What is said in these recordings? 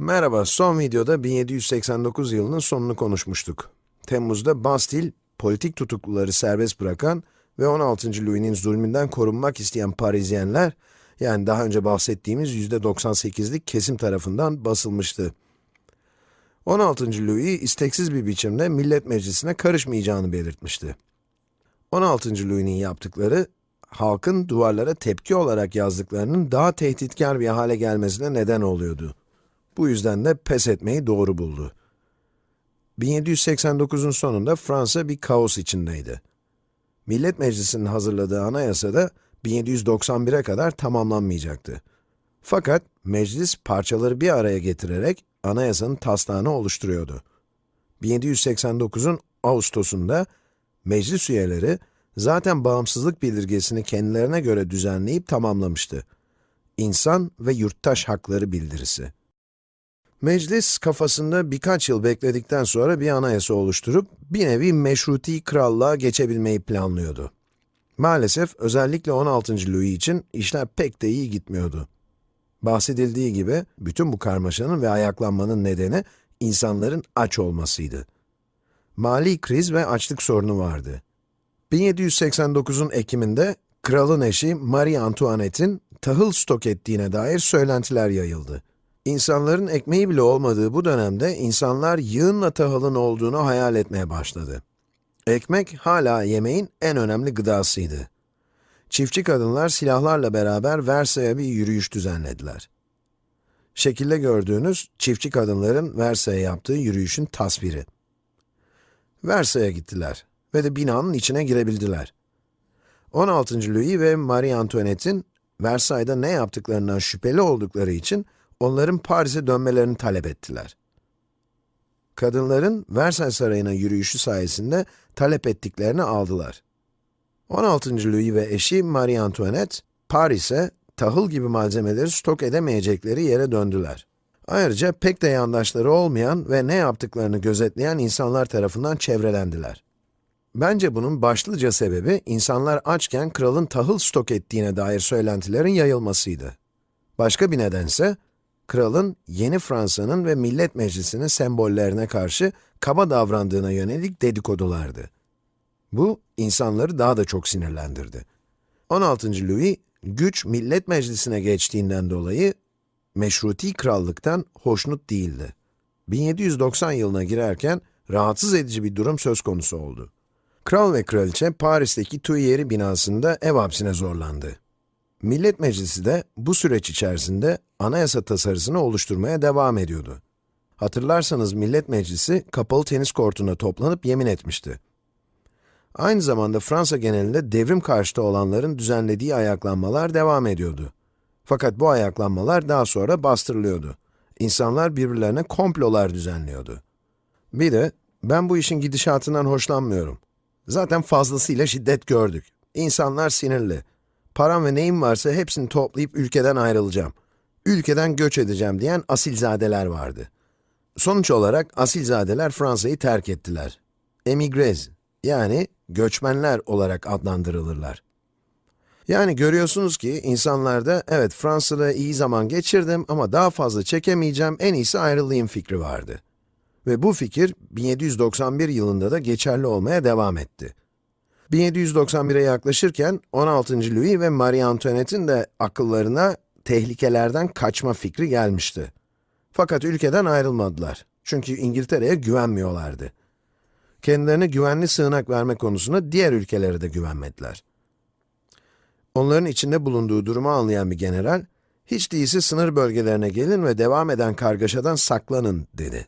Merhaba, son videoda 1789 yılının sonunu konuşmuştuk. Temmuz'da Bastille, politik tutukluları serbest bırakan ve 16. Louis'nin zulmünden korunmak isteyen Parisyenler, yani daha önce bahsettiğimiz %98'lik kesim tarafından basılmıştı. 16. Louis, isteksiz bir biçimde Millet Meclisi'ne karışmayacağını belirtmişti. 16. Louis'nin yaptıkları, halkın duvarlara tepki olarak yazdıklarının daha tehditkar bir hale gelmesine neden oluyordu. Bu yüzden de pes etmeyi doğru buldu. 1789'un sonunda Fransa bir kaos içindeydi. Millet Meclisi'nin hazırladığı anayasa da 1791'e kadar tamamlanmayacaktı. Fakat meclis parçaları bir araya getirerek anayasanın taslağını oluşturuyordu. 1789'un Ağustos'unda meclis üyeleri zaten bağımsızlık bildirgesini kendilerine göre düzenleyip tamamlamıştı. İnsan ve Yurttaş Hakları Bildirisi. Meclis kafasında birkaç yıl bekledikten sonra bir anayasa oluşturup bir nevi meşruti krallığa geçebilmeyi planlıyordu. Maalesef özellikle 16. Louis için işler pek de iyi gitmiyordu. Bahsedildiği gibi bütün bu karmaşanın ve ayaklanmanın nedeni insanların aç olmasıydı. Mali kriz ve açlık sorunu vardı. 1789'un Ekim'inde kralın eşi Marie Antoinette'in tahıl stok ettiğine dair söylentiler yayıldı. İnsanların ekmeği bile olmadığı bu dönemde insanlar yığınla tahılın olduğunu hayal etmeye başladı. Ekmek hala yemeğin en önemli gıdasıydı. Çiftçi kadınlar silahlarla beraber Versay'a bir yürüyüş düzenlediler. Şekilde gördüğünüz çiftçi kadınların Versay'a yaptığı yürüyüşün tasviri. Versay'a gittiler ve de binanın içine girebildiler. 16. Louis ve Marie Antoinette'in Versay'da ne yaptıklarından şüpheli oldukları için onların Paris'e dönmelerini talep ettiler. Kadınların Versailles Sarayı'na yürüyüşü sayesinde talep ettiklerini aldılar. 16. Louis ve eşi Marie Antoinette, Paris'e tahıl gibi malzemeleri stok edemeyecekleri yere döndüler. Ayrıca pek de yandaşları olmayan ve ne yaptıklarını gözetleyen insanlar tarafından çevrelendiler. Bence bunun başlıca sebebi, insanlar açken kralın tahıl stok ettiğine dair söylentilerin yayılmasıydı. Başka bir nedense, kralın yeni Fransa'nın ve Millet Meclisi'nin sembollerine karşı kaba davrandığına yönelik dedikodulardı. Bu, insanları daha da çok sinirlendirdi. 16. Louis, güç Millet Meclisi'ne geçtiğinden dolayı, meşruti krallıktan hoşnut değildi. 1790 yılına girerken, rahatsız edici bir durum söz konusu oldu. Kral ve kraliçe Paris'teki Tuileries binasında ev hapsine zorlandı. Millet Meclisi de bu süreç içerisinde anayasa tasarısını oluşturmaya devam ediyordu. Hatırlarsanız Millet Meclisi kapalı tenis kortuna toplanıp yemin etmişti. Aynı zamanda Fransa genelinde devrim karşıtı olanların düzenlediği ayaklanmalar devam ediyordu. Fakat bu ayaklanmalar daha sonra bastırılıyordu. İnsanlar birbirlerine komplolar düzenliyordu. Bir de, ben bu işin gidişatından hoşlanmıyorum. Zaten fazlasıyla şiddet gördük. İnsanlar sinirli. Param ve neyim varsa hepsini toplayıp ülkeden ayrılacağım. Ülkeden göç edeceğim diyen asilzadeler vardı. Sonuç olarak asilzadeler Fransa'yı terk ettiler. Emigrez, yani göçmenler olarak adlandırılırlar. Yani görüyorsunuz ki insanlarda, evet Fransa'da iyi zaman geçirdim ama daha fazla çekemeyeceğim, en iyisi ayrılayım fikri vardı. Ve bu fikir 1791 yılında da geçerli olmaya devam etti. 1791'e yaklaşırken 16. Louis ve Marie Antoinette'in de akıllarına tehlikelerden kaçma fikri gelmişti. Fakat ülkeden ayrılmadılar. Çünkü İngiltere'ye güvenmiyorlardı. Kendilerine güvenli sığınak verme konusunda diğer ülkelere de güvenmediler. Onların içinde bulunduğu durumu anlayan bir general, hiç değilse sınır bölgelerine gelin ve devam eden kargaşadan saklanın dedi.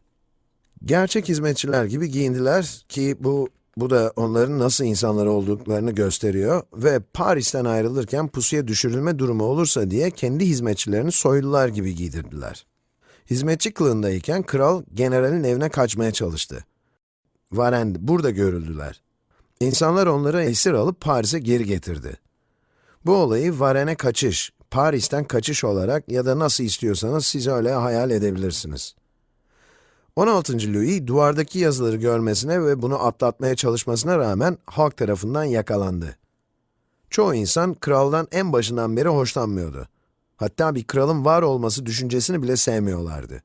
Gerçek hizmetçiler gibi giyindiler ki bu bu da onların nasıl insanlar olduklarını gösteriyor ve Paris'ten ayrılırken pusuya düşürülme durumu olursa diye kendi hizmetçilerini soylular gibi giydirdiler. Hizmetçi kılığındayken kral generalin evine kaçmaya çalıştı. Varen burada görüldüler. İnsanlar onları esir alıp Paris'e geri getirdi. Bu olayı Varen'e kaçış, Paris'ten kaçış olarak ya da nasıl istiyorsanız siz öyle hayal edebilirsiniz. 16. Louis, duvardaki yazıları görmesine ve bunu atlatmaya çalışmasına rağmen halk tarafından yakalandı. Çoğu insan kraldan en başından beri hoşlanmıyordu. Hatta bir kralın var olması düşüncesini bile sevmiyorlardı.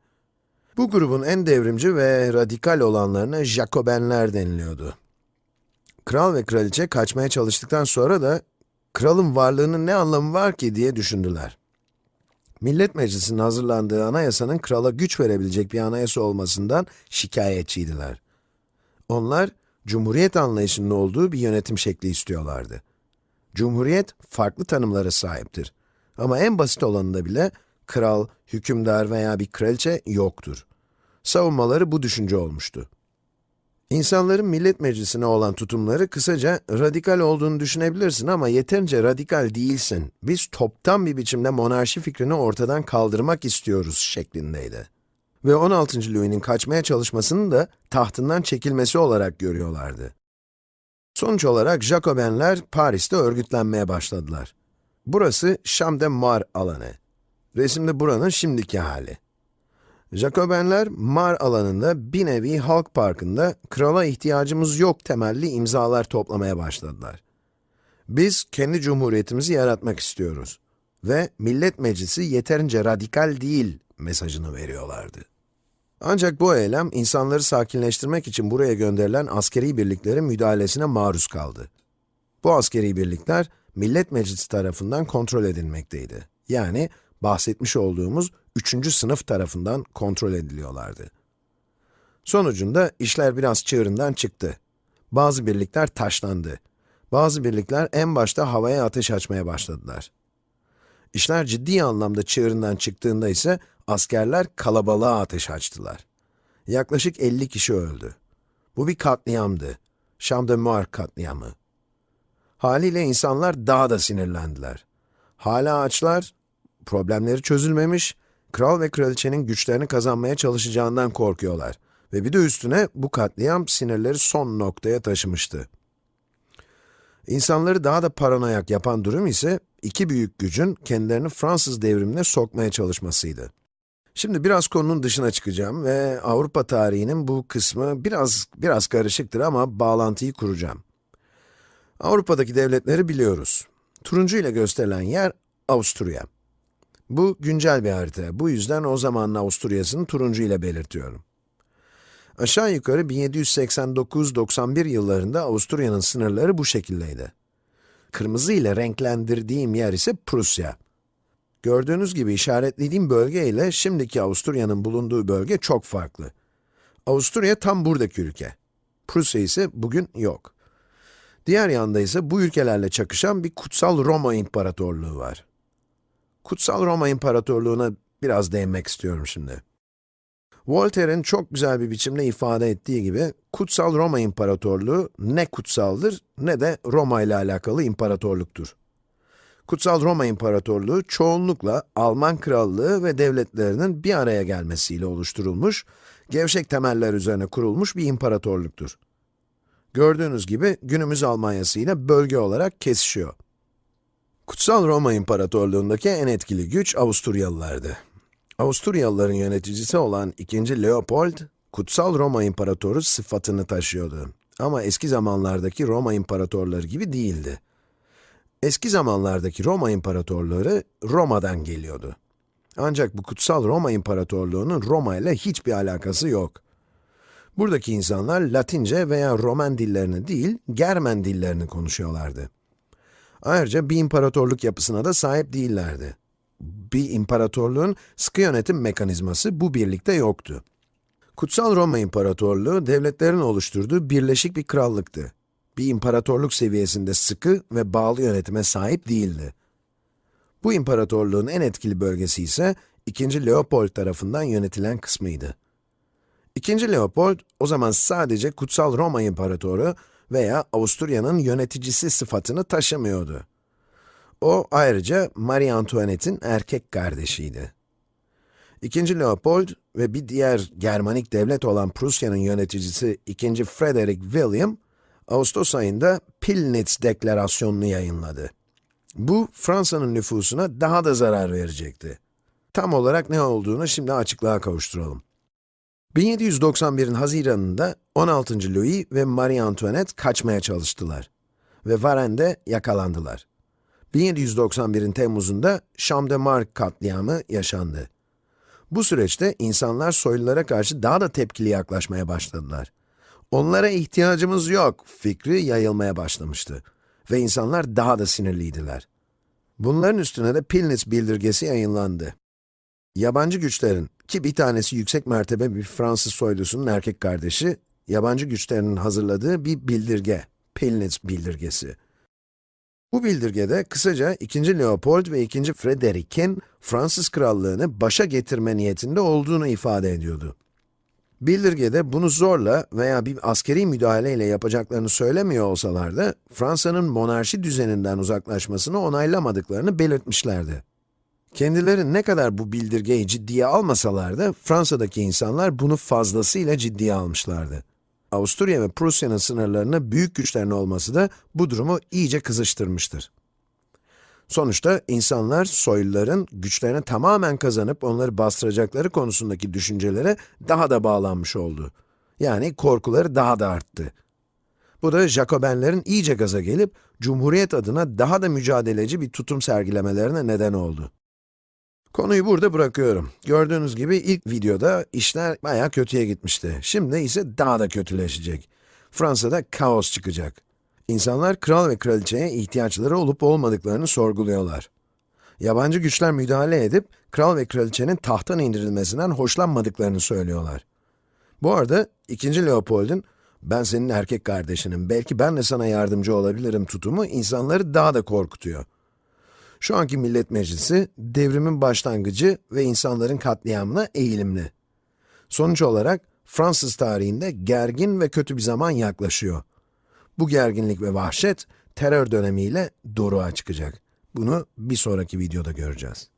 Bu grubun en devrimci ve radikal olanlarına Jacobenler deniliyordu. Kral ve kraliçe kaçmaya çalıştıktan sonra da kralın varlığının ne anlamı var ki diye düşündüler. Millet Meclisi'nin hazırlandığı anayasanın krala güç verebilecek bir anayasa olmasından şikayetçiydiler. Onlar, cumhuriyet anlayışının olduğu bir yönetim şekli istiyorlardı. Cumhuriyet, farklı tanımlara sahiptir. Ama en basit olanında bile, kral, hükümdar veya bir kraliçe yoktur. Savunmaları bu düşünce olmuştu. İnsanların millet meclisine olan tutumları kısaca radikal olduğunu düşünebilirsin ama yeterince radikal değilsin. Biz toptan bir biçimde monarşi fikrini ortadan kaldırmak istiyoruz şeklindeydi. Ve 16. Louis'nin kaçmaya çalışmasını da tahtından çekilmesi olarak görüyorlardı. Sonuç olarak Jacobenler Paris'te örgütlenmeye başladılar. Burası Champ de Mars alanı. Resimde buranın şimdiki hali. Jacobenler, Mar alanında bir nevi halk parkında krala ihtiyacımız yok temelli imzalar toplamaya başladılar. Biz kendi cumhuriyetimizi yaratmak istiyoruz ve millet meclisi yeterince radikal değil mesajını veriyorlardı. Ancak bu eylem insanları sakinleştirmek için buraya gönderilen askeri birliklerin müdahalesine maruz kaldı. Bu askeri birlikler millet meclisi tarafından kontrol edilmekteydi. Yani bahsetmiş olduğumuz üçüncü sınıf tarafından kontrol ediliyorlardı. Sonucunda işler biraz çığırından çıktı. Bazı birlikler taşlandı. Bazı birlikler en başta havaya ateş açmaya başladılar. İşler ciddi anlamda çığırından çıktığında ise askerler kalabalığa ateş açtılar. Yaklaşık 50 kişi öldü. Bu bir katliamdı. De Mars katliamı. Haliyle insanlar daha da sinirlendiler. Hala açlar, problemleri çözülmemiş, kral ve kraliçenin güçlerini kazanmaya çalışacağından korkuyorlar. Ve bir de üstüne bu katliam sinirleri son noktaya taşımıştı. İnsanları daha da paranoyak yapan durum ise iki büyük gücün kendilerini Fransız devrimine sokmaya çalışmasıydı. Şimdi biraz konunun dışına çıkacağım ve Avrupa tarihinin bu kısmı biraz biraz karışıktır ama bağlantıyı kuracağım. Avrupa'daki devletleri biliyoruz. Turuncu ile gösterilen yer Avusturya. Bu güncel bir harita. Bu yüzden o zamanın Avusturya'sını turuncu ile belirtiyorum. Aşağı yukarı 1789-91 yıllarında Avusturya'nın sınırları bu şekildeydi. Kırmızı ile renklendirdiğim yer ise Prusya. Gördüğünüz gibi işaretlediğim bölge ile şimdiki Avusturya'nın bulunduğu bölge çok farklı. Avusturya tam buradaki ülke. Prusya ise bugün yok. Diğer yanda ise bu ülkelerle çakışan bir kutsal Roma İmparatorluğu var. Kutsal Roma İmparatorluğu'na biraz değinmek istiyorum şimdi. Voltaire'in çok güzel bir biçimde ifade ettiği gibi, Kutsal Roma İmparatorluğu ne kutsaldır ne de Roma ile alakalı imparatorluktur. Kutsal Roma İmparatorluğu çoğunlukla Alman Krallığı ve devletlerinin bir araya gelmesiyle oluşturulmuş, gevşek temeller üzerine kurulmuş bir imparatorluktur. Gördüğünüz gibi günümüz Almanyası ile bölge olarak kesişiyor. Kutsal Roma İmparatorluğundaki en etkili güç Avusturyalılardı. Avusturyalıların yöneticisi olan 2. Leopold, Kutsal Roma İmparatoru sıfatını taşıyordu. Ama eski zamanlardaki Roma imparatorları gibi değildi. Eski zamanlardaki Roma imparatorları Roma'dan geliyordu. Ancak bu Kutsal Roma İmparatorluğu'nun Roma ile hiçbir alakası yok. Buradaki insanlar Latince veya Roman dillerini değil, Germen dillerini konuşuyorlardı. Ayrıca bir imparatorluk yapısına da sahip değillerdi. Bir imparatorluğun sıkı yönetim mekanizması bu birlikte yoktu. Kutsal Roma İmparatorluğu, devletlerin oluşturduğu birleşik bir krallıktı. Bir imparatorluk seviyesinde sıkı ve bağlı yönetime sahip değildi. Bu imparatorluğun en etkili bölgesi ise 2. Leopold tarafından yönetilen kısmıydı. 2. Leopold, o zaman sadece Kutsal Roma İmparatoru veya Avusturya'nın yöneticisi sıfatını taşımıyordu. O ayrıca Marie Antoinette'in erkek kardeşiydi. İkinci Leopold ve bir diğer Germanik devlet olan Prusya'nın yöneticisi 2. Frederick William, Ağustos ayında Pillnitz Deklarasyonu'nu yayınladı. Bu, Fransa'nın nüfusuna daha da zarar verecekti. Tam olarak ne olduğunu şimdi açıklığa kavuşturalım. 1791'in Haziran'ında 16. Louis ve Marie Antoinette kaçmaya çalıştılar ve Varennes'de yakalandılar. 1791'in Temmuz'unda Champ de Mars katliamı yaşandı. Bu süreçte insanlar soylulara karşı daha da tepkili yaklaşmaya başladılar. Onlara ihtiyacımız yok fikri yayılmaya başlamıştı ve insanlar daha da sinirliydiler. Bunların üstüne de Pilnitz bildirgesi yayınlandı. Yabancı güçlerin, ki bir tanesi yüksek mertebe bir Fransız soylusunun erkek kardeşi, yabancı güçlerin hazırladığı bir bildirge, Pilnitz bildirgesi. Bu bildirgede kısaca 2. Leopold ve 2. Frederick'in Fransız krallığını başa getirme niyetinde olduğunu ifade ediyordu. Bildirgede bunu zorla veya bir askeri müdahaleyle yapacaklarını söylemiyor olsalar da, Fransa'nın monarşi düzeninden uzaklaşmasını onaylamadıklarını belirtmişlerdi. Kendileri ne kadar bu bildirgeyi ciddiye almasalar da, Fransa'daki insanlar bunu fazlasıyla ciddiye almışlardı. Avusturya ve Prusya'nın sınırlarına büyük güçlerin olması da bu durumu iyice kızıştırmıştır. Sonuçta insanlar soyluların güçlerini tamamen kazanıp onları bastıracakları konusundaki düşüncelere daha da bağlanmış oldu. Yani korkuları daha da arttı. Bu da Jacobenlerin iyice gaza gelip Cumhuriyet adına daha da mücadeleci bir tutum sergilemelerine neden oldu. Konuyu burada bırakıyorum. Gördüğünüz gibi ilk videoda işler bayağı kötüye gitmişti. Şimdi ise daha da kötüleşecek. Fransa'da kaos çıkacak. İnsanlar kral ve kraliçeye ihtiyaçları olup olmadıklarını sorguluyorlar. Yabancı güçler müdahale edip, kral ve kraliçenin tahttan indirilmesinden hoşlanmadıklarını söylüyorlar. Bu arada, 2. Leopold'un, ben senin erkek kardeşinim, belki ben de sana yardımcı olabilirim tutumu insanları daha da korkutuyor. Şu anki Millet Meclisi, devrimin başlangıcı ve insanların katliamına eğilimli. Sonuç olarak, Fransız tarihinde gergin ve kötü bir zaman yaklaşıyor. Bu gerginlik ve vahşet, terör dönemiyle doruğa çıkacak. Bunu bir sonraki videoda göreceğiz.